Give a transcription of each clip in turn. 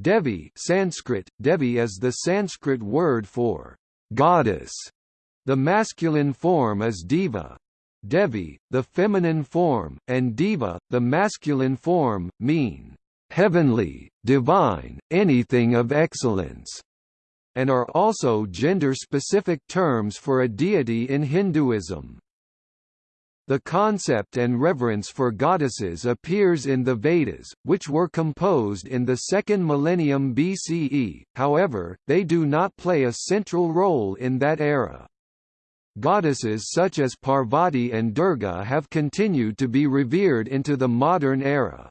Devi Sanskrit, Devi is the Sanskrit word for goddess. The masculine form is Deva. Devi, the feminine form, and Deva, the masculine form, mean heavenly, divine, anything of excellence, and are also gender-specific terms for a deity in Hinduism. The concept and reverence for goddesses appears in the Vedas, which were composed in the second millennium BCE, however, they do not play a central role in that era. Goddesses such as Parvati and Durga have continued to be revered into the modern era.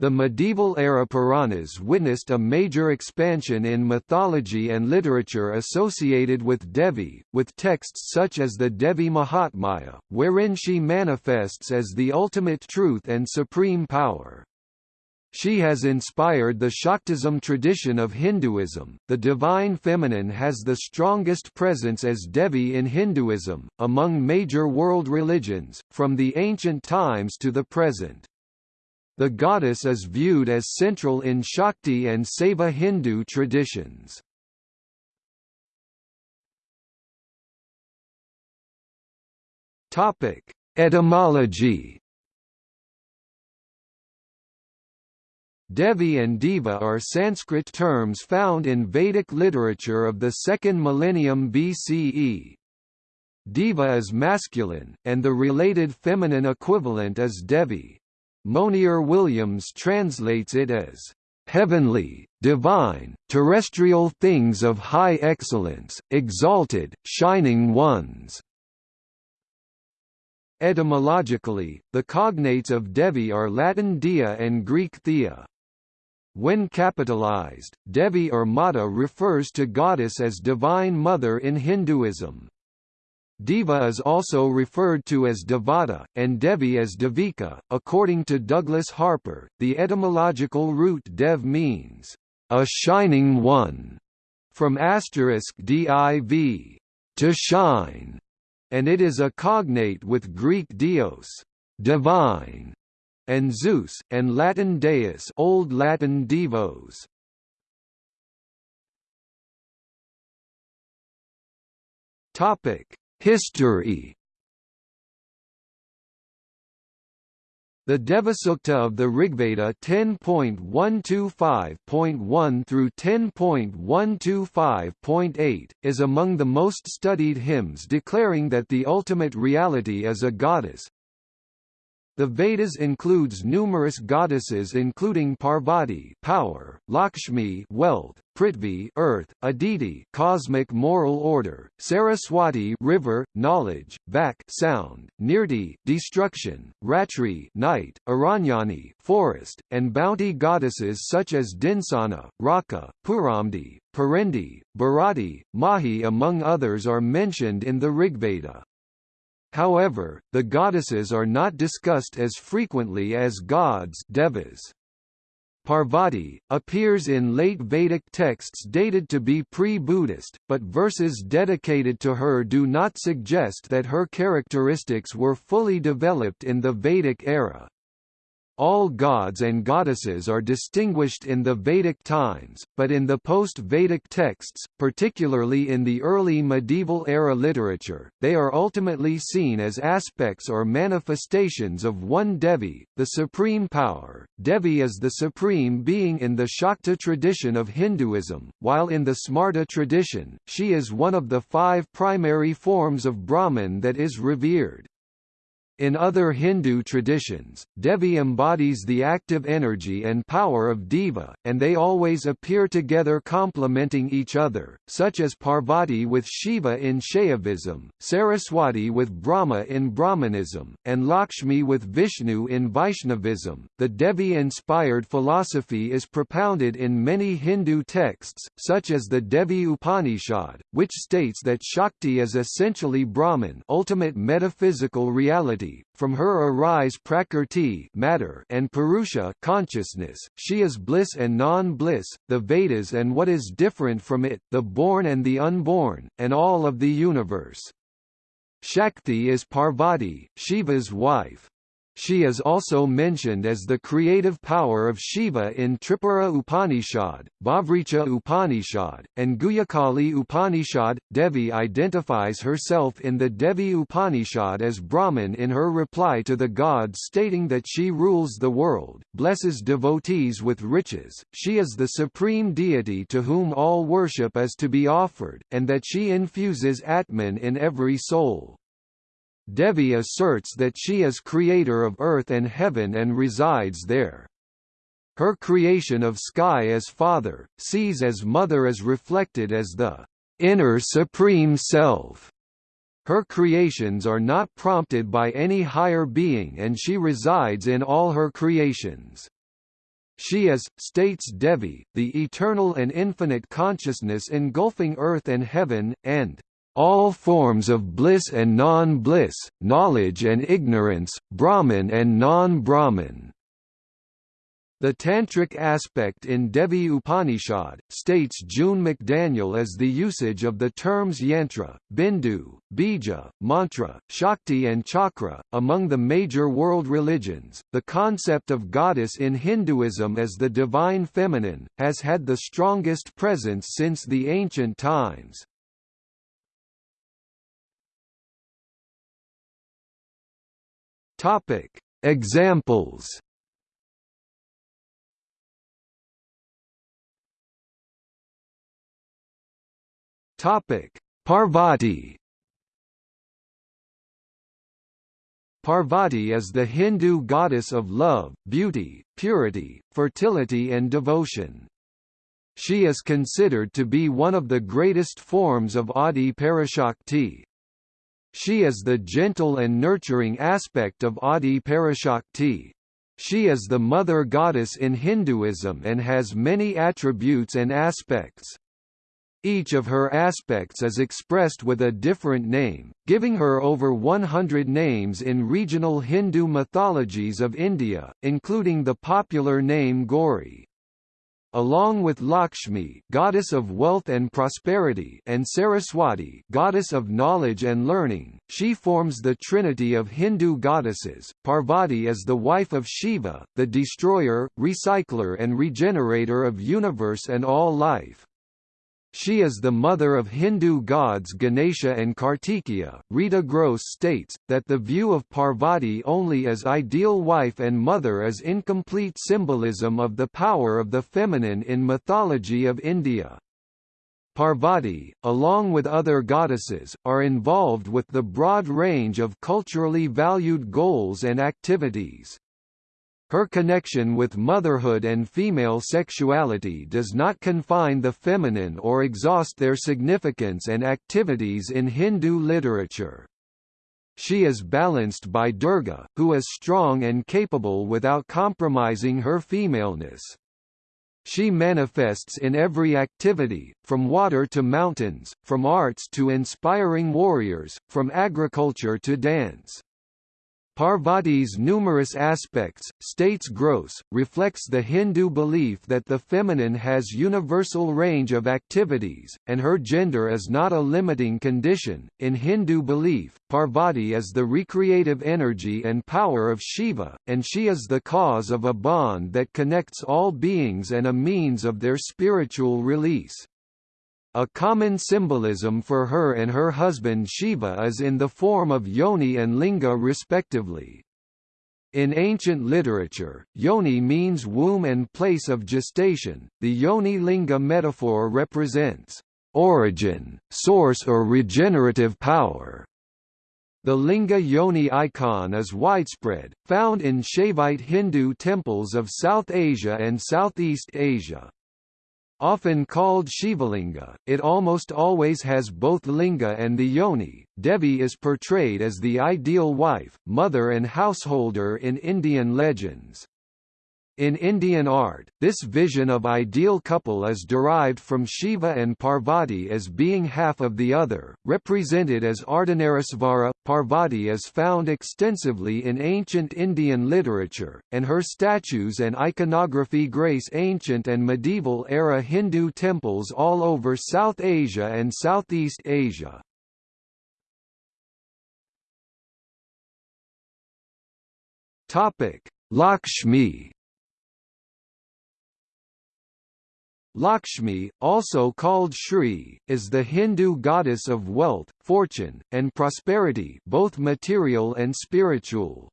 The medieval-era Puranas witnessed a major expansion in mythology and literature associated with Devi, with texts such as the Devi Mahatmya, wherein she manifests as the ultimate truth and supreme power. She has inspired the Shaktism tradition of Hinduism. The divine feminine has the strongest presence as Devi in Hinduism, among major world religions, from the ancient times to the present. The goddess is viewed as central in Shakti and Saiva Hindu traditions. Topic: Etymology. Devi and Deva are Sanskrit terms found in Vedic literature of the second millennium BCE. Deva is masculine, and the related feminine equivalent is Devi. Monier Williams translates it as heavenly, divine, terrestrial things of high excellence, exalted, shining ones. Etymologically, the cognates of Devi are Latin dia and Greek thea. When capitalized, Devi or Mata refers to goddess as divine mother in Hinduism. Deva is also referred to as Devata, and Devi as Devika. According to Douglas Harper, the etymological root dev means a shining one, from asterisk div, to shine, and it is a cognate with Greek dios, divine, and Zeus, and Latin deus, Old Latin divos. Topic History. The Devasukta of the Rigveda 10.125.1 through 10.125.8, is among the most studied hymns declaring that the ultimate reality is a goddess, the Vedas includes numerous goddesses including Parvati power, Lakshmi wealth, Prithvi earth, Aditi cosmic moral order, Saraswati river, knowledge, Vak sound, Nirti destruction, Ratri night, Aranyani forest, and bounty goddesses such as Dinsana, Raka, Puramdi, Parendi, Bharati, Mahi among others are mentioned in the Rigveda. However, the goddesses are not discussed as frequently as gods devas. Parvati, appears in late Vedic texts dated to be pre-Buddhist, but verses dedicated to her do not suggest that her characteristics were fully developed in the Vedic era. All gods and goddesses are distinguished in the Vedic times, but in the post-Vedic texts, particularly in the early medieval era literature, they are ultimately seen as aspects or manifestations of one Devi, the supreme power. Devi is the supreme being in the Shakta tradition of Hinduism, while in the Smarta tradition, she is one of the five primary forms of Brahman that is revered. In other Hindu traditions, Devi embodies the active energy and power of Deva, and they always appear together complementing each other, such as Parvati with Shiva in Shaivism, Saraswati with Brahma in Brahmanism, and Lakshmi with Vishnu in Vaishnavism. The Devi-inspired philosophy is propounded in many Hindu texts, such as the Devi Upanishad, which states that Shakti is essentially Brahman, ultimate metaphysical reality from her arise prakrti matter and purusha consciousness. She is bliss and non-bliss, the Vedas and what is different from it, the born and the unborn, and all of the universe. Shakti is Parvati, Shiva's wife. She is also mentioned as the creative power of Shiva in Tripura Upanishad, Bahvricha Upanishad, and Guhyakali Upanishad. Devi identifies herself in the Devi Upanishad as Brahman in her reply to the gods stating that she rules the world, blesses devotees with riches, she is the supreme deity to whom all worship is to be offered, and that she infuses Atman in every soul. Devi asserts that she is creator of earth and heaven and resides there. Her creation of sky as father, seas as mother is reflected as the inner supreme self. Her creations are not prompted by any higher being and she resides in all her creations. She is, states Devi, the eternal and infinite consciousness engulfing earth and heaven, and all forms of bliss and non-bliss, knowledge and ignorance, Brahman and non-Brahman. The tantric aspect in Devi Upanishad, states June McDaniel as the usage of the terms yantra, bindu, bija, mantra, shakti and chakra. Among the major world religions, the concept of goddess in Hinduism as the divine feminine, has had the strongest presence since the ancient times. Topic: Examples. Topic: Parvati. Parvati is the Hindu goddess of love, beauty, purity, fertility and devotion. She is considered to be one of the greatest forms of Adi Parashakti. She is the gentle and nurturing aspect of Adi Parashakti. She is the mother goddess in Hinduism and has many attributes and aspects. Each of her aspects is expressed with a different name, giving her over 100 names in regional Hindu mythologies of India, including the popular name Gauri along with Lakshmi goddess of wealth and prosperity and Saraswati goddess of knowledge and learning, she forms the trinity of Hindu goddesses. Parvati is the wife of Shiva, the destroyer, recycler and regenerator of universe and all life. She is the mother of Hindu gods Ganesha and Kartikeya. Rita Gross states that the view of Parvati only as ideal wife and mother is incomplete symbolism of the power of the feminine in mythology of India. Parvati, along with other goddesses, are involved with the broad range of culturally valued goals and activities. Her connection with motherhood and female sexuality does not confine the feminine or exhaust their significance and activities in Hindu literature. She is balanced by Durga, who is strong and capable without compromising her femaleness. She manifests in every activity, from water to mountains, from arts to inspiring warriors, from agriculture to dance. Parvati's numerous aspects, states Gross, reflects the Hindu belief that the feminine has universal range of activities, and her gender is not a limiting condition. In Hindu belief, Parvati is the recreative energy and power of Shiva, and she is the cause of a bond that connects all beings and a means of their spiritual release. A common symbolism for her and her husband Shiva is in the form of yoni and linga respectively. In ancient literature, yoni means womb and place of gestation. The yoni linga metaphor represents origin, source or regenerative power. The linga yoni icon is widespread, found in Shaivite Hindu temples of South Asia and Southeast Asia. Often called Shivalinga, it almost always has both linga and the yoni. Devi is portrayed as the ideal wife, mother and householder in Indian legends. In Indian art, this vision of ideal couple is derived from Shiva and Parvati as being half of the other, represented as Ardhanarishvara. Parvati is found extensively in ancient Indian literature, and her statues and iconography grace ancient and medieval era Hindu temples all over South Asia and Southeast Asia. Topic: Lakshmi Lakshmi, also called Shri, is the Hindu goddess of wealth, fortune, and prosperity both material and spiritual.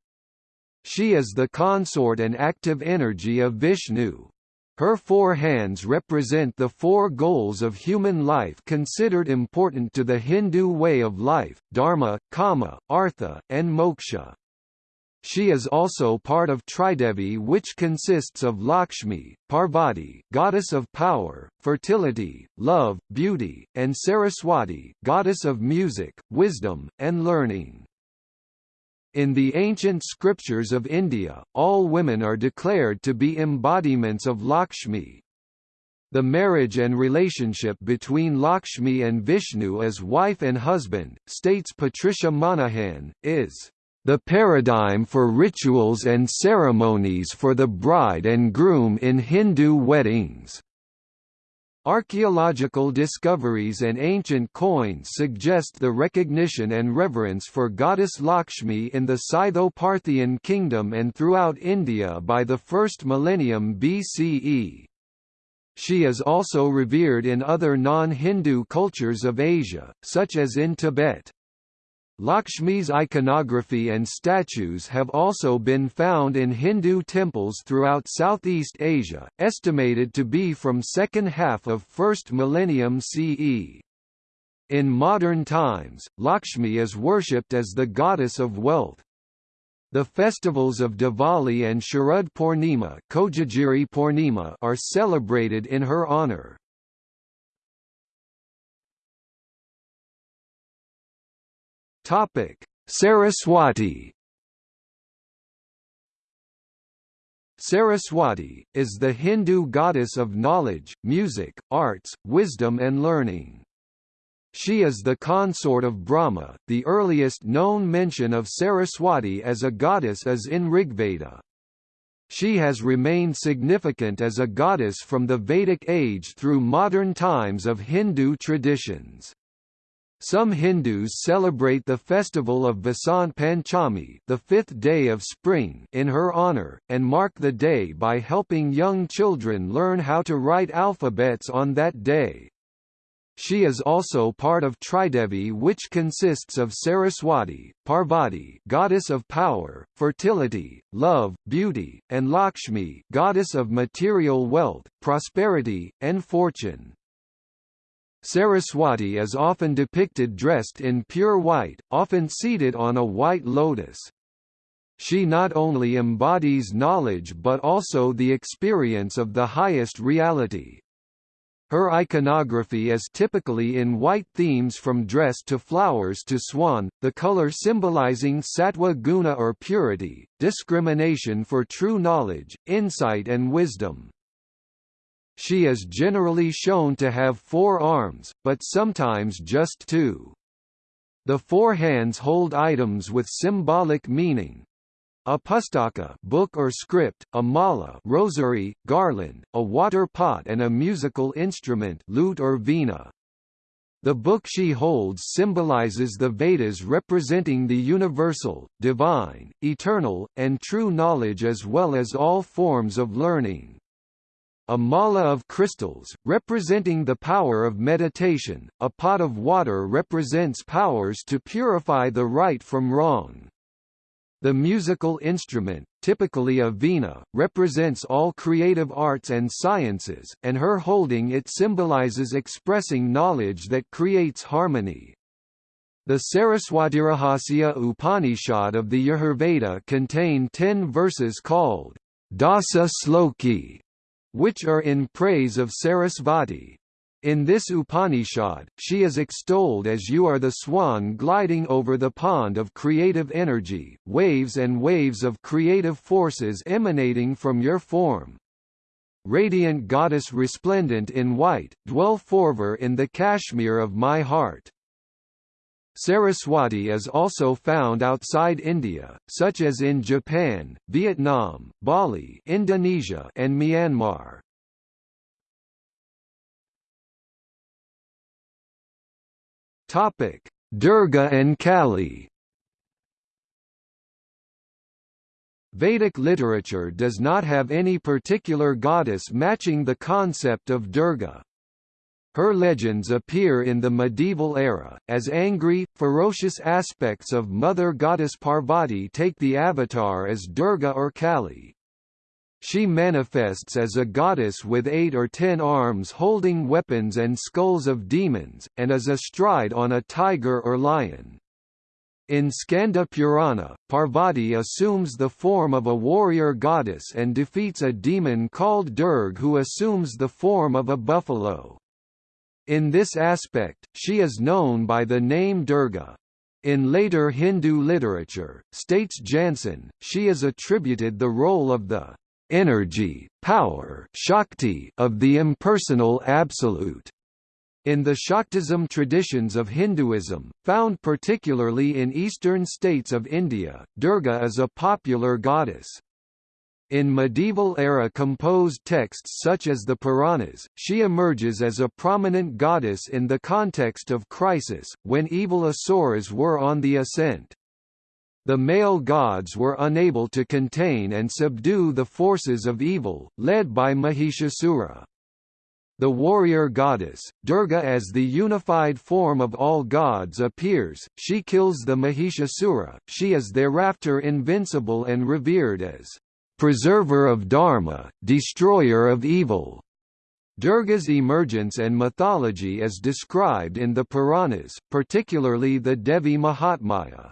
She is the consort and active energy of Vishnu. Her four hands represent the four goals of human life considered important to the Hindu way of life, dharma, kama, artha, and moksha. She is also part of Tridevi which consists of Lakshmi, Parvati goddess of power, fertility, love, beauty, and Saraswati goddess of music, wisdom, and learning. In the ancient scriptures of India, all women are declared to be embodiments of Lakshmi. The marriage and relationship between Lakshmi and Vishnu as wife and husband, states Patricia Monaghan, is the paradigm for rituals and ceremonies for the bride and groom in Hindu weddings. Archaeological discoveries and ancient coins suggest the recognition and reverence for goddess Lakshmi in the Scytho-Parthian kingdom and throughout India by the 1st millennium BCE. She is also revered in other non-Hindu cultures of Asia, such as in Tibet. Lakshmi's iconography and statues have also been found in Hindu temples throughout Southeast Asia, estimated to be from second half of 1st millennium CE. In modern times, Lakshmi is worshipped as the goddess of wealth. The festivals of Diwali and Sharad Purnima, are celebrated in her honor. Topic: Saraswati Saraswati, is the Hindu goddess of knowledge, music, arts, wisdom and learning. She is the consort of Brahma. The earliest known mention of Saraswati as a goddess is in Rigveda. She has remained significant as a goddess from the Vedic age through modern times of Hindu traditions. Some Hindus celebrate the festival of Vasant Panchami the fifth day of spring in her honor, and mark the day by helping young children learn how to write alphabets on that day. She is also part of Tridevi which consists of Saraswati, Parvati goddess of power, fertility, love, beauty, and Lakshmi goddess of material wealth, prosperity, and fortune. Saraswati is often depicted dressed in pure white, often seated on a white lotus. She not only embodies knowledge but also the experience of the highest reality. Her iconography is typically in white themes from dress to flowers to swan, the color symbolizing sattva guna or purity, discrimination for true knowledge, insight and wisdom. She is generally shown to have four arms, but sometimes just two. The four hands hold items with symbolic meaning. A pustaka book or script, a mala rosary, garland, a water pot and a musical instrument lute or veena. The book she holds symbolizes the Vedas representing the universal, divine, eternal, and true knowledge as well as all forms of learning. A mala of crystals, representing the power of meditation, a pot of water represents powers to purify the right from wrong. The musical instrument, typically a veena, represents all creative arts and sciences, and her holding it symbolizes expressing knowledge that creates harmony. The Saraswatirahasya Upanishad of the Yajurveda contain ten verses called Dasa Sloki, which are in praise of Sarasvati. In this Upanishad, she is extolled as you are the swan gliding over the pond of creative energy, waves and waves of creative forces emanating from your form. Radiant goddess resplendent in white, dwell forever in the Kashmir of my heart. Saraswati is also found outside India, such as in Japan, Vietnam, Bali Indonesia and Myanmar. Durga and Kali. Vedic literature does not have any particular goddess matching the concept of Durga. Her legends appear in the medieval era, as angry, ferocious aspects of Mother Goddess Parvati take the avatar as Durga or Kali. She manifests as a goddess with eight or ten arms holding weapons and skulls of demons, and is astride on a tiger or lion. In Skanda Purana, Parvati assumes the form of a warrior goddess and defeats a demon called Durg who assumes the form of a buffalo. In this aspect, she is known by the name Durga. In later Hindu literature, states Jansen, she is attributed the role of the energy, power Shakti of the impersonal Absolute. In the Shaktism traditions of Hinduism, found particularly in eastern states of India, Durga is a popular goddess. In medieval-era composed texts such as the Puranas, she emerges as a prominent goddess in the context of crisis, when evil asuras were on the ascent. The male gods were unable to contain and subdue the forces of evil, led by Mahishasura. The warrior goddess, Durga as the unified form of all gods appears, she kills the Mahishasura, she is thereafter invincible and revered as preserver of Dharma, destroyer of evil. Durga's emergence and mythology is described in the Puranas, particularly the Devi Mahatmya.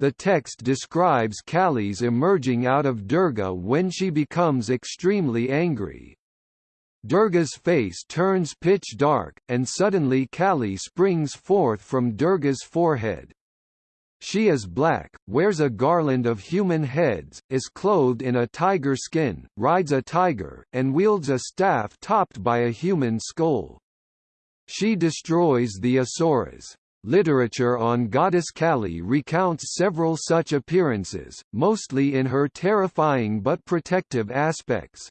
The text describes Kali's emerging out of Durga when she becomes extremely angry. Durga's face turns pitch dark, and suddenly Kali springs forth from Durga's forehead. She is black, wears a garland of human heads, is clothed in a tiger skin, rides a tiger, and wields a staff topped by a human skull. She destroys the Asuras. Literature on goddess Kali recounts several such appearances, mostly in her terrifying but protective aspects.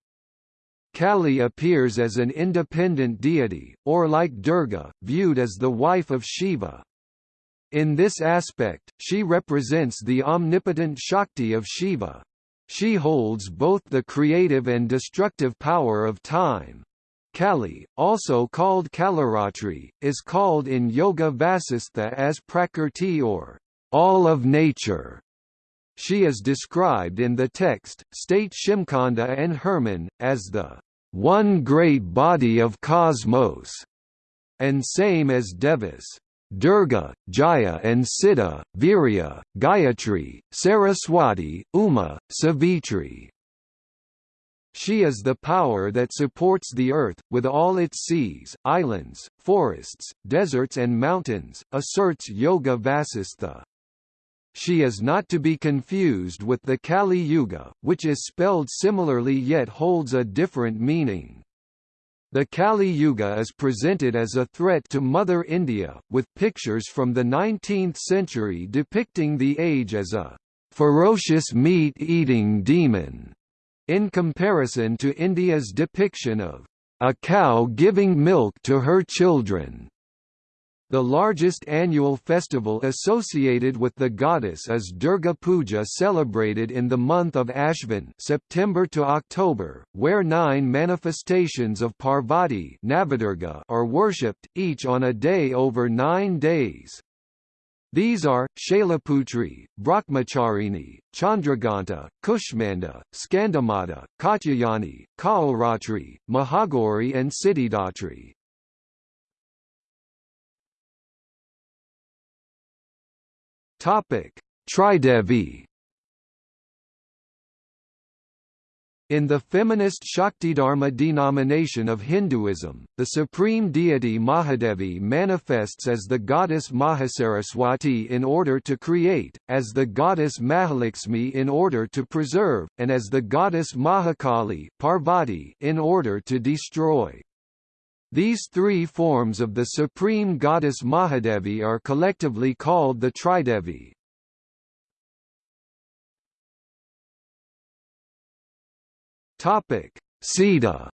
Kali appears as an independent deity, or like Durga, viewed as the wife of Shiva. In this aspect, she represents the omnipotent Shakti of Shiva. She holds both the creative and destructive power of time. Kali, also called Kalaratri, is called in Yoga Vasistha as Prakrti or all of nature. She is described in the text, state Shimkhada and Herman, as the one great body of cosmos, and same as Devas. Durga, Jaya and Siddha, Virya, Gayatri, Saraswati, Uma, Savitri. She is the power that supports the earth, with all its seas, islands, forests, deserts and mountains, asserts Yoga Vasistha. She is not to be confused with the Kali Yuga, which is spelled similarly yet holds a different meaning. The Kali Yuga is presented as a threat to Mother India, with pictures from the 19th century depicting the age as a ferocious meat-eating demon in comparison to India's depiction of a cow giving milk to her children. The largest annual festival associated with the goddess is Durga Puja celebrated in the month of Ashvin September to October, where nine manifestations of Parvati are worshipped, each on a day over nine days. These are, Shailaputri, Brahmacharini, Chandraghanta, Kushmanda, Skandamata, Katyayani, Kalaratri, Mahagauri and Siddhidatri. Tridevi In the feminist Shaktidharma denomination of Hinduism, the supreme deity Mahadevi manifests as the goddess Mahasaraswati in order to create, as the goddess Mahalakshmi in order to preserve, and as the goddess Mahakali Parvati in order to destroy. These three forms of the supreme goddess Mahadevi are collectively called the Tridevi. Topic: Sita.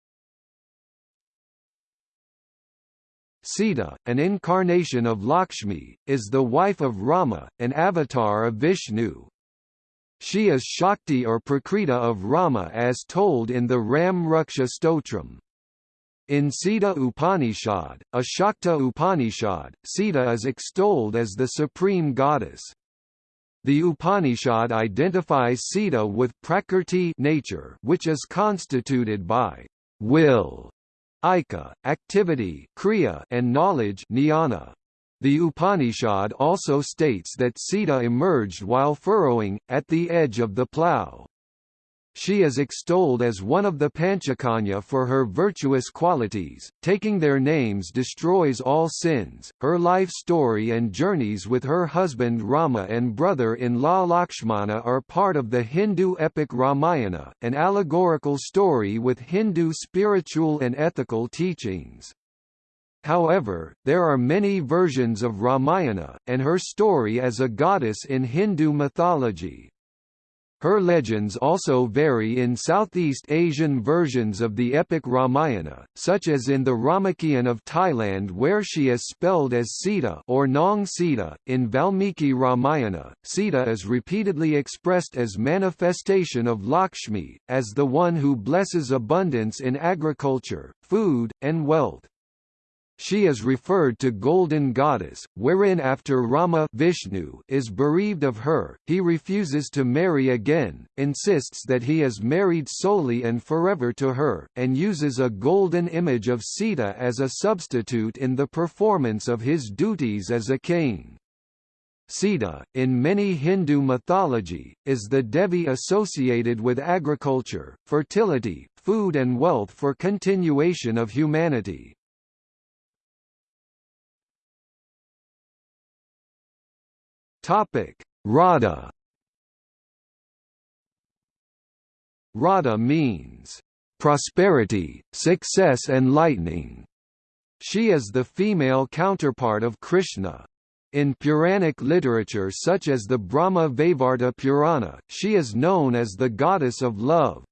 Sita, an incarnation of Lakshmi, is the wife of Rama, an avatar of Vishnu. She is Shakti or Prakriti of Rama as told in the Ram Raksha Stotram. In Sita Upanishad, a Shakta Upanishad, Sita is extolled as the supreme goddess. The Upanishad identifies Sita with Prakrti nature which is constituted by will, Ika, activity kriya, and knowledge jnana. The Upanishad also states that Sita emerged while furrowing, at the edge of the plough. She is extolled as one of the Panchakanya for her virtuous qualities. Taking their names destroys all sins. Her life story and journeys with her husband Rama and brother-in-law Lakshmana are part of the Hindu epic Ramayana, an allegorical story with Hindu spiritual and ethical teachings. However, there are many versions of Ramayana, and her story as a goddess in Hindu mythology. Her legends also vary in Southeast Asian versions of the epic Ramayana, such as in the Ramakien of Thailand where she is spelled as Sita or Nong Sita. In Valmiki Ramayana, Sita is repeatedly expressed as manifestation of Lakshmi, as the one who blesses abundance in agriculture, food, and wealth. She is referred to Golden Goddess, wherein after Rama Vishnu is bereaved of her, he refuses to marry again, insists that he is married solely and forever to her, and uses a golden image of Sita as a substitute in the performance of his duties as a king. Sita, in many Hindu mythology, is the Devi associated with agriculture, fertility, food and wealth for continuation of humanity. Topic: Radha. Radha means prosperity, success and lightning. She is the female counterpart of Krishna. In Puranic literature such as the Brahma Vaivarta Purana, she is known as the goddess of love.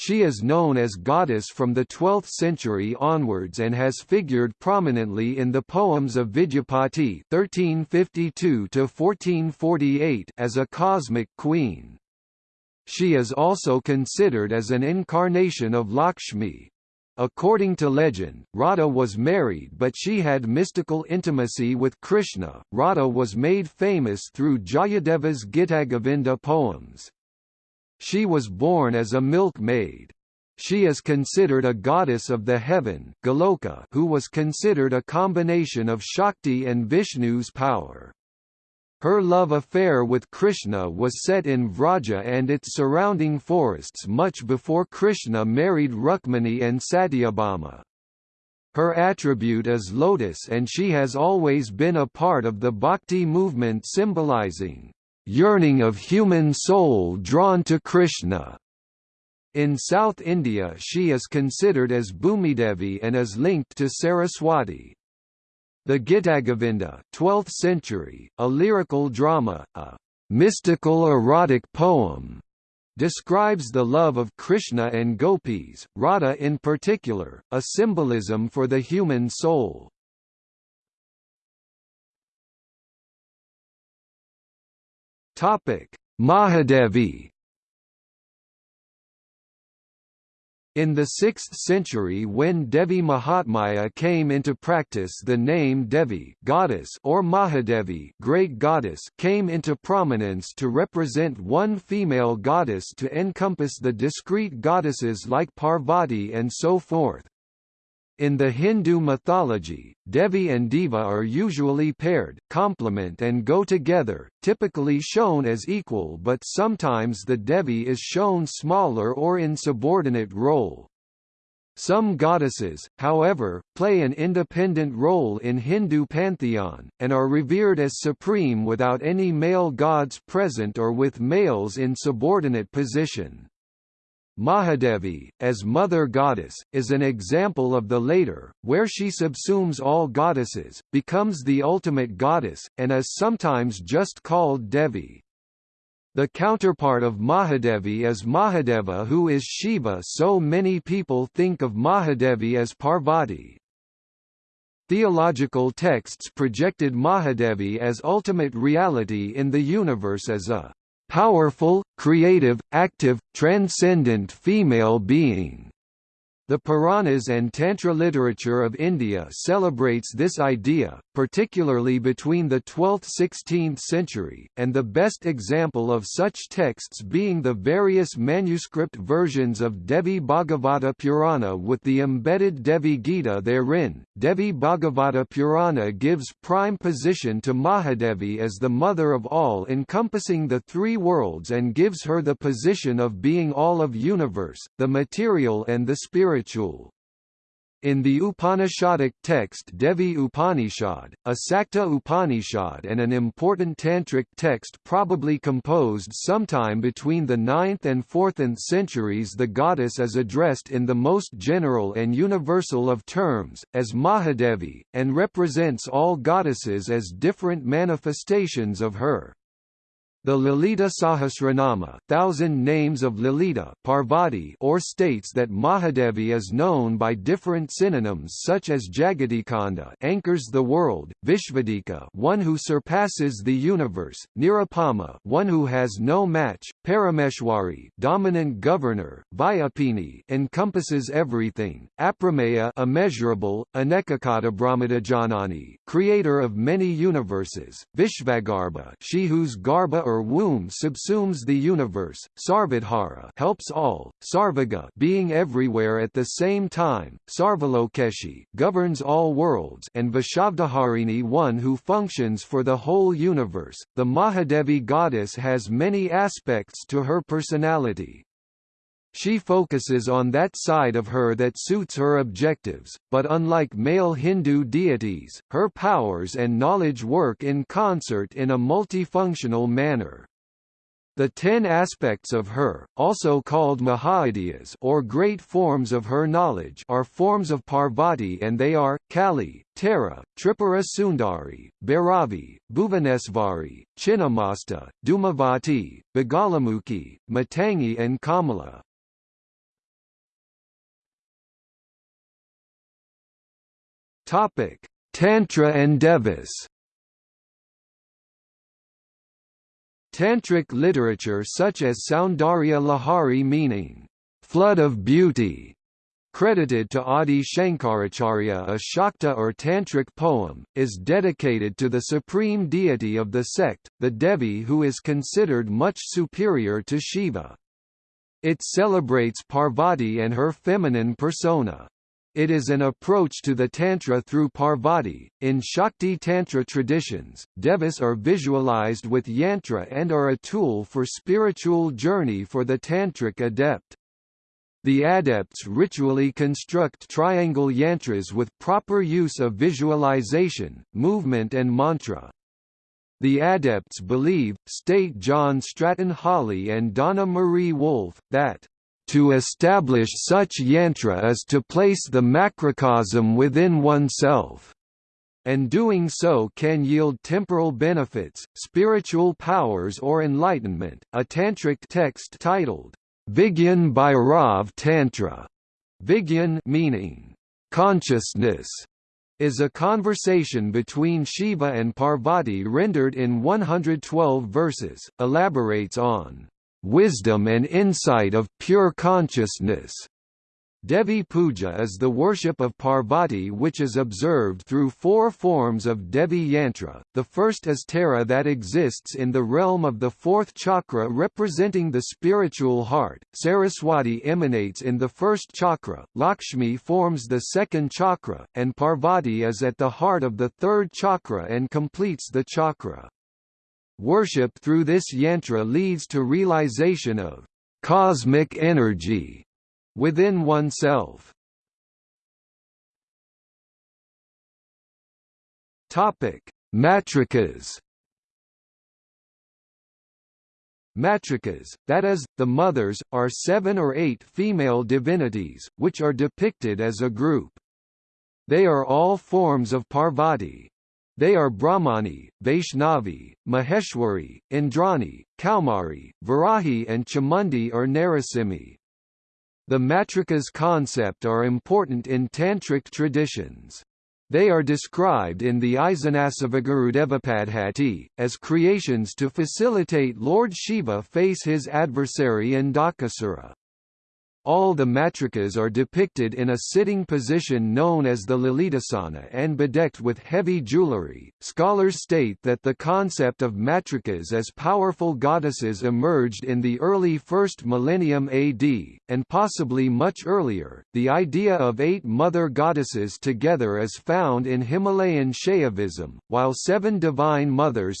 She is known as goddess from the 12th century onwards and has figured prominently in the poems of Vidyapati (1352–1448) as a cosmic queen. She is also considered as an incarnation of Lakshmi. According to legend, Radha was married but she had mystical intimacy with Krishna. Radha was made famous through Jayadeva's Gitagovinda poems. She was born as a milkmaid. She is considered a goddess of the heaven Goloka who was considered a combination of Shakti and Vishnu's power. Her love affair with Krishna was set in Vraja and its surrounding forests much before Krishna married Rukmini and Satyabhama. Her attribute is lotus and she has always been a part of the bhakti movement symbolizing yearning of human soul drawn to Krishna. In South India she is considered as Bhumidevi and is linked to Saraswati. The Gitagovinda 12th century, a lyrical drama, a mystical erotic poem, describes the love of Krishna and gopis, Radha in particular, a symbolism for the human soul. Topic: Mahadevi In the 6th century when Devi Mahatmya came into practice the name Devi goddess or Mahadevi great goddess came into prominence to represent one female goddess to encompass the discrete goddesses like Parvati and so forth. In the Hindu mythology, Devi and Deva are usually paired, complement and go together, typically shown as equal but sometimes the Devi is shown smaller or in subordinate role. Some goddesses, however, play an independent role in Hindu pantheon, and are revered as supreme without any male gods present or with males in subordinate position. Mahadevi, as mother goddess, is an example of the later, where she subsumes all goddesses, becomes the ultimate goddess, and is sometimes just called Devi. The counterpart of Mahadevi is Mahadeva who is Shiva so many people think of Mahadevi as Parvati. Theological texts projected Mahadevi as ultimate reality in the universe as a powerful, creative, active, transcendent female being. The Puranas and Tantra literature of India celebrates this idea, particularly between the 12th–16th century, and the best example of such texts being the various manuscript versions of Devi Bhagavata Purana with the embedded Devi Gita therein. Devi Bhagavata Purana gives prime position to Mahadevi as the mother of all encompassing the three worlds and gives her the position of being all of universe, the material and the spiritual spiritual. In the Upanishadic text Devi Upanishad, a Sakta Upanishad and an important tantric text probably composed sometime between the 9th and 4th centuries the goddess is addressed in the most general and universal of terms, as Mahadevi, and represents all goddesses as different manifestations of her. The Lalita Sahasranama thousand names of Lalita Parvati or states that Mahadevi is known by different synonyms such as Jagadikanda anchors the world, Vishvadhika one who surpasses the universe, Nirupama one who has no match, Parameshwari dominant governor, Vyapini encompasses everything, Aprameya immeasurable, Anekakata Brahmandajanani creator of many universes, Vishvagarbha she whose garba or womb subsumes the universe, Sarvadhara helps all, Sarvaga being everywhere at the same time, Sarvalokeshi governs all worlds. And Vishvadharini one who functions for the whole universe. The Mahadevi goddess has many aspects to her personality, she focuses on that side of her that suits her objectives, but unlike male Hindu deities, her powers and knowledge work in concert in a multifunctional manner. The ten aspects of her, also called Mahavidyas or great forms of her knowledge are forms of Parvati and they are, Kali, Tara, Tripura Sundari, Bhairavi, Bhuvanesvari, Chinnamasta, Dhumavati, Bagalamukhi, Matangi and Kamala. Topic: Tantra and Devas. Tantric literature such as Soundarya Lahari meaning flood of beauty credited to Adi Shankaracharya a Shakta or Tantric poem, is dedicated to the supreme deity of the sect, the Devi who is considered much superior to Shiva. It celebrates Parvati and her feminine persona. It is an approach to the Tantra through Parvati. In Shakti Tantra traditions, devas are visualized with yantra and are a tool for spiritual journey for the Tantric adept. The adepts ritually construct triangle yantras with proper use of visualization, movement and mantra. The adepts believe, state John Stratton Hawley and Donna Marie Wulff, that to establish such yantra is to place the macrocosm within oneself and doing so can yield temporal benefits, spiritual powers or enlightenment. A tantric text titled Vigyan Bhairav Tantra, Vigyan meaning consciousness, is a conversation between Shiva and Parvati rendered in 112 verses, elaborates on wisdom and insight of pure consciousness. Devi Puja is the worship of Parvati which is observed through four forms of Devi Yantra. The first is Tara that exists in the realm of the fourth chakra representing the spiritual heart. Saraswati emanates in the first chakra, Lakshmi forms the second chakra, and Parvati is at the heart of the third chakra and completes the chakra. Worship through this yantra leads to realization of cosmic energy within oneself. Topic: Matrikas. Matrikas, that is, the mothers, are seven or eight female divinities, which are depicted as a group. They are all forms of Parvati, they are Brahmani, Vaishnavi, Maheshwari, Indrani, Kaumari, Varahi and Chamundi or Narasimhi. The matrikas concept are important in tantric traditions. They are described in the Isanasivagurudevapaddhati, as creations to facilitate Lord Shiva face his adversary Andhakasura. All the matrikas are depicted in a sitting position known as the Lalitasana and bedecked with heavy jewellery. Scholars state that the concept of matrikas as powerful goddesses emerged in the early first millennium AD, and possibly much earlier. The idea of eight mother goddesses together is found in Himalayan Shaivism, while seven divine mothers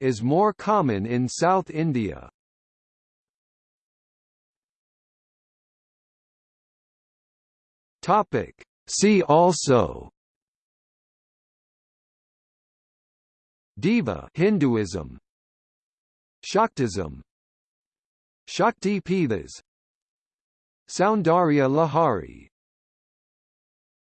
is more common in South India. Topic. See also Deva Hinduism Shaktism Shakti Pithas Soundarya Lahari